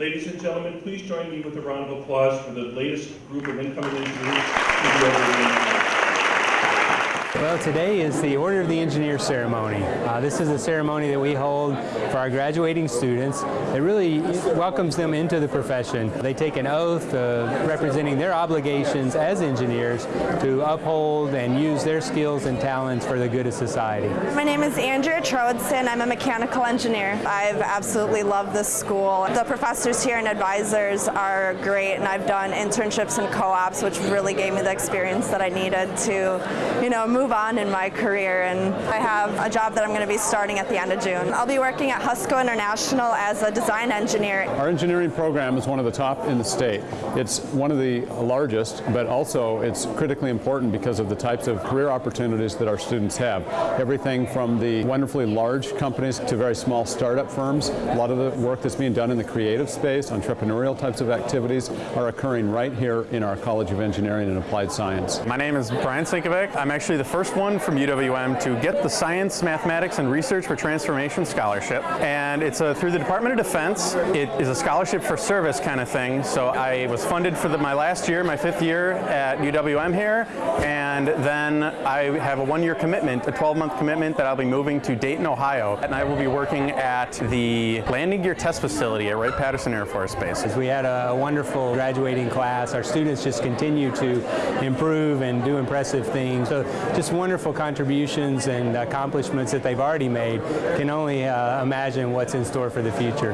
Ladies and gentlemen, please join me with a round of applause for the latest group of incoming engineers to be over the Well, today is the Order of the Engineer ceremony. Uh, this is a ceremony that we hold for our graduating students. It really welcomes them into the profession. They take an oath uh, representing their obligations as engineers to uphold and use their skills and talents for the good of society. My name is Andrea Troadson. I'm a mechanical engineer. I've absolutely loved this school. The professors here and advisors are great, and I've done internships and co-ops, which really gave me the experience that I needed to, you know, move on in my career. And I have a job that I'm going to be starting at the end of June. I'll be working at Husco International as a design engineer. Our engineering program is one of the top in the state. It's one of the largest, but also it's critically important because of the types of career opportunities that our students have. Everything from the wonderfully large companies to very small startup firms. A lot of the work that's being done in the creative space, entrepreneurial types of activities, are occurring right here in our College of Engineering and Applied Science. My name is Brian Sinkovic. I'm actually the first one from UWM to get the Science, Mathematics, and Research for Transformation Scholarship. And it's a, through the Department of Defense. It is a scholarship for service kind of thing. So I was funded for the, my last year, my fifth year at UWM here. And then I have a one-year commitment, a 12-month commitment that I'll be moving to Dayton, Ohio. And I will be working at the landing gear test facility at Wright-Patterson Air Force Base. We had a wonderful graduating class. Our students just continue to improve and do impressive things. So just wonderful contributions and accomplishments that they've already made. Can only uh, imagine what's in store for the future.